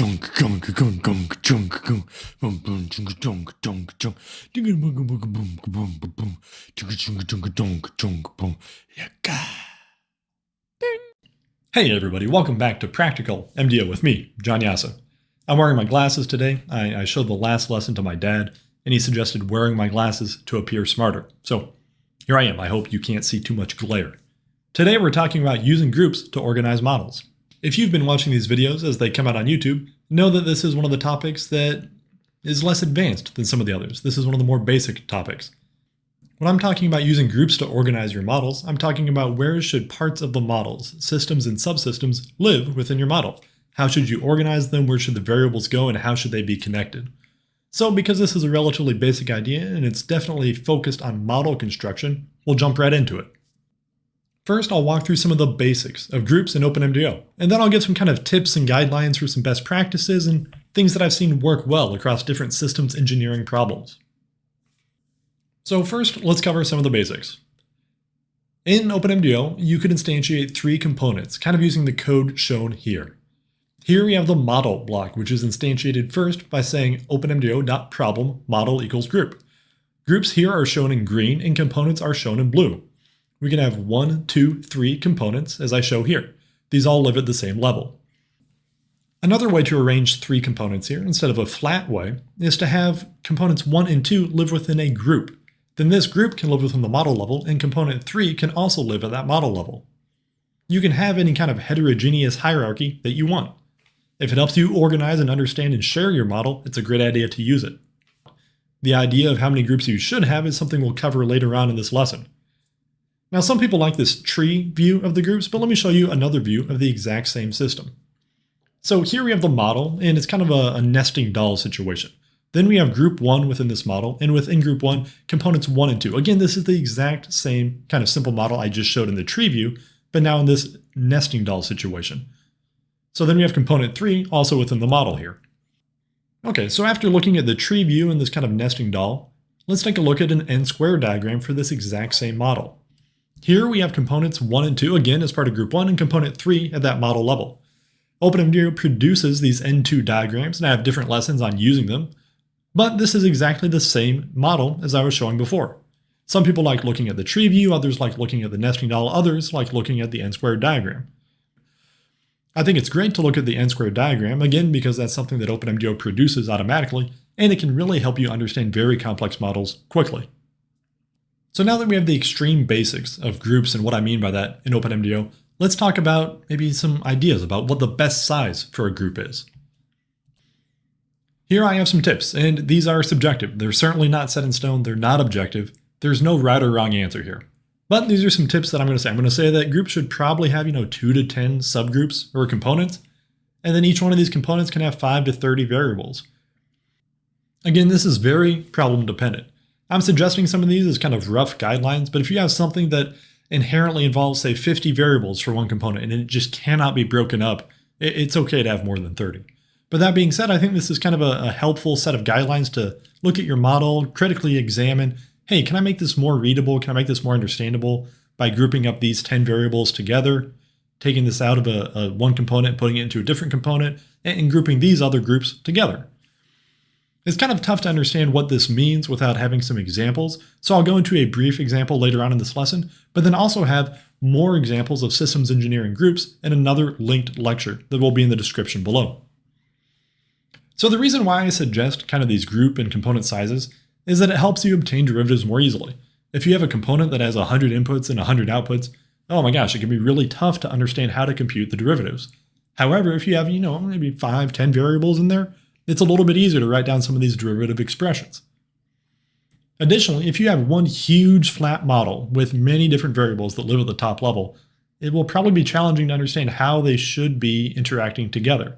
junk gunk gunk gunk junk gunk bum bum junk junk junk junk bum bum bum bum bum bum bum junk junk junk junk junk bum yaka. Hey everybody, welcome back to Practical MDO with me, John Jasa. I'm wearing my glasses today. I, I showed the last lesson to my dad, and he suggested wearing my glasses to appear smarter. So here I am. I hope you can't see too much glare. Today we're talking about using groups to organize models. If you've been watching these videos as they come out on YouTube, know that this is one of the topics that is less advanced than some of the others. This is one of the more basic topics. When I'm talking about using groups to organize your models, I'm talking about where should parts of the models, systems and subsystems, live within your model. How should you organize them, where should the variables go, and how should they be connected? So because this is a relatively basic idea and it's definitely focused on model construction, we'll jump right into it. First, I'll walk through some of the basics of groups in OpenMDAO, and then I'll give some kind of tips and guidelines for some best practices and things that I've seen work well across different systems engineering problems. So first, let's cover some of the basics. In OpenMDAO, you could instantiate three components, kind of using the code shown here. Here we have the model block, which is instantiated first by saying openmdao.problem model equals group. Groups here are shown in green and components are shown in blue we can have one, two, three components, as I show here. These all live at the same level. Another way to arrange three components here, instead of a flat way, is to have components 1 and 2 live within a group. Then this group can live within the model level, and component 3 can also live at that model level. You can have any kind of heterogeneous hierarchy that you want. If it helps you organize and understand and share your model, it's a great idea to use it. The idea of how many groups you should have is something we'll cover later on in this lesson. Now some people like this tree view of the groups, but let me show you another view of the exact same system. So here we have the model, and it's kind of a, a nesting doll situation. Then we have group 1 within this model, and within group 1, components 1 and 2. Again, this is the exact same kind of simple model I just showed in the tree view, but now in this nesting doll situation. So then we have component 3 also within the model here. Okay, so after looking at the tree view and this kind of nesting doll, let's take a look at an n-square diagram for this exact same model. Here we have components 1 and 2, again as part of group 1, and component 3 at that model level. OpenMDAO produces these N2 diagrams, and I have different lessons on using them, but this is exactly the same model as I was showing before. Some people like looking at the tree view, others like looking at the nesting doll, others like looking at the n-squared diagram. I think it's great to look at the n-squared diagram, again because that's something that OpenMDAO produces automatically, and it can really help you understand very complex models quickly. So now that we have the extreme basics of groups and what I mean by that in OpenMDAO, let's talk about maybe some ideas about what the best size for a group is. Here I have some tips, and these are subjective. They're certainly not set in stone, they're not objective. There's no right or wrong answer here. But these are some tips that I'm going to say. I'm going to say that groups should probably have, you know, 2 to 10 subgroups or components, and then each one of these components can have 5 to 30 variables. Again, this is very problem dependent. I'm suggesting some of these as kind of rough guidelines, but if you have something that inherently involves, say, 50 variables for one component and it just cannot be broken up, it's okay to have more than 30. But that being said, I think this is kind of a, a helpful set of guidelines to look at your model, critically examine, hey, can I make this more readable? Can I make this more understandable by grouping up these 10 variables together, taking this out of a, a one component, putting it into a different component, and, and grouping these other groups together. It's kind of tough to understand what this means without having some examples, so I'll go into a brief example later on in this lesson, but then also have more examples of systems engineering groups in another linked lecture that will be in the description below. So the reason why I suggest kind of these group and component sizes is that it helps you obtain derivatives more easily. If you have a component that has 100 inputs and 100 outputs, oh my gosh, it can be really tough to understand how to compute the derivatives. However, if you have, you know, maybe 5, 10 variables in there, it's a little bit easier to write down some of these derivative expressions. Additionally, if you have one huge flat model with many different variables that live at the top level, it will probably be challenging to understand how they should be interacting together.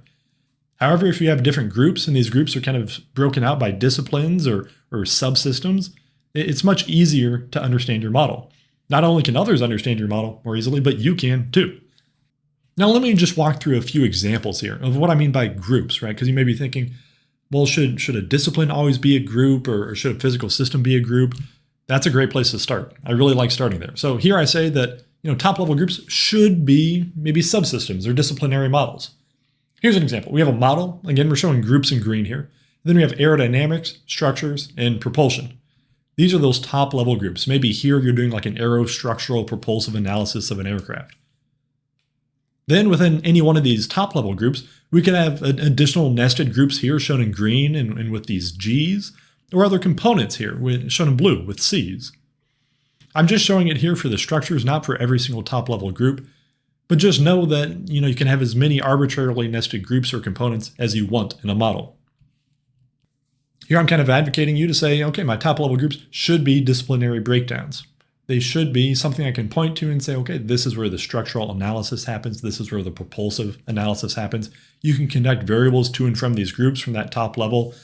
However, if you have different groups and these groups are kind of broken out by disciplines or, or subsystems, it's much easier to understand your model. Not only can others understand your model more easily, but you can too. Now let me just walk through a few examples here of what I mean by groups, right? Because you may be thinking, well, should, should a discipline always be a group or, or should a physical system be a group? That's a great place to start. I really like starting there. So here I say that you know top level groups should be maybe subsystems or disciplinary models. Here's an example. We have a model. Again, we're showing groups in green here. Then we have aerodynamics, structures, and propulsion. These are those top level groups. Maybe here you're doing like an aerostructural propulsive analysis of an aircraft. Then within any one of these top level groups, we can have additional nested groups here shown in green and, and with these G's, or other components here shown in blue with C's. I'm just showing it here for the structures, not for every single top level group, but just know that you know you can have as many arbitrarily nested groups or components as you want in a model. Here I'm kind of advocating you to say, okay, my top level groups should be disciplinary breakdowns. They should be something I can point to and say, okay, this is where the structural analysis happens. This is where the propulsive analysis happens. You can conduct variables to and from these groups from that top level.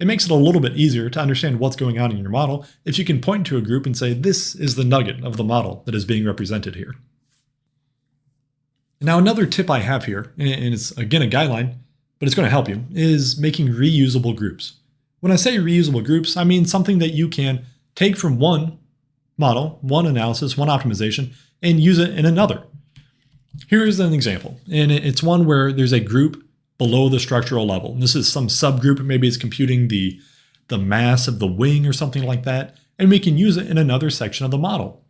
It makes it a little bit easier to understand what's going on in your model if you can point to a group and say, this is the nugget of the model that is being represented here. Now, another tip I have here, and it's again a guideline, but it's going to help you, is making reusable groups. When I say reusable groups, I mean something that you can take from one model, one analysis, one optimization, and use it in another. Here's an example, and it's one where there's a group below the structural level. And this is some subgroup, maybe it's computing the, the mass of the wing or something like that, and we can use it in another section of the model.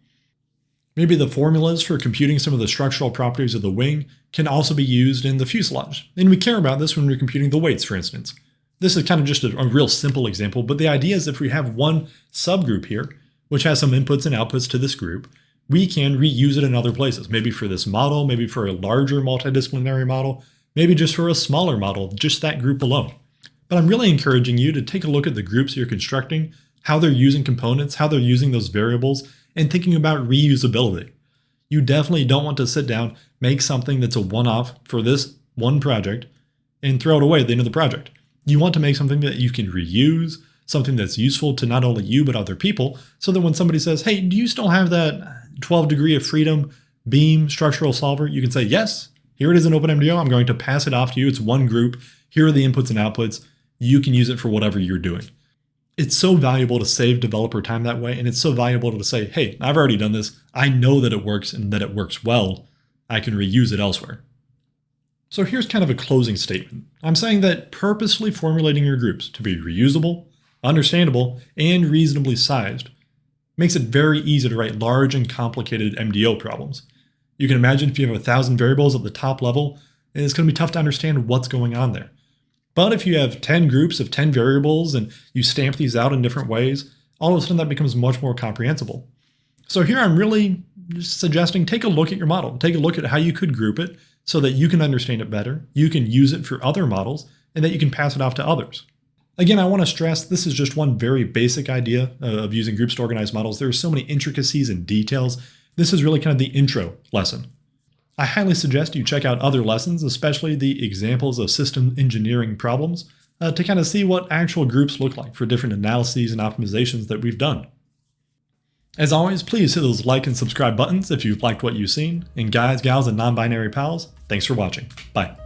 Maybe the formulas for computing some of the structural properties of the wing can also be used in the fuselage. And we care about this when we're computing the weights, for instance. This is kind of just a, a real simple example, but the idea is if we have one subgroup here, which has some inputs and outputs to this group, we can reuse it in other places, maybe for this model, maybe for a larger multidisciplinary model, maybe just for a smaller model, just that group alone. But I'm really encouraging you to take a look at the groups you're constructing, how they're using components, how they're using those variables, and thinking about reusability. You definitely don't want to sit down, make something that's a one-off for this one project, and throw it away at the end of the project. You want to make something that you can reuse, something that's useful to not only you but other people, so that when somebody says, hey, do you still have that 12 degree of freedom beam structural solver? You can say, yes, here it is in OpenMDAO. I'm going to pass it off to you. It's one group. Here are the inputs and outputs. You can use it for whatever you're doing. It's so valuable to save developer time that way, and it's so valuable to say, hey, I've already done this. I know that it works and that it works well. I can reuse it elsewhere. So here's kind of a closing statement. I'm saying that purposely formulating your groups to be reusable, understandable, and reasonably sized makes it very easy to write large and complicated MDO problems. You can imagine if you have a thousand variables at the top level, it's going to be tough to understand what's going on there. But if you have 10 groups of 10 variables and you stamp these out in different ways, all of a sudden that becomes much more comprehensible. So here I'm really suggesting take a look at your model, take a look at how you could group it, so that you can understand it better, you can use it for other models, and that you can pass it off to others. Again, I want to stress this is just one very basic idea of using groups to organize models. There are so many intricacies and details. This is really kind of the intro lesson. I highly suggest you check out other lessons, especially the examples of system engineering problems, uh, to kind of see what actual groups look like for different analyses and optimizations that we've done. As always, please hit those like and subscribe buttons if you've liked what you've seen. And guys, gals, and non-binary pals, thanks for watching. Bye.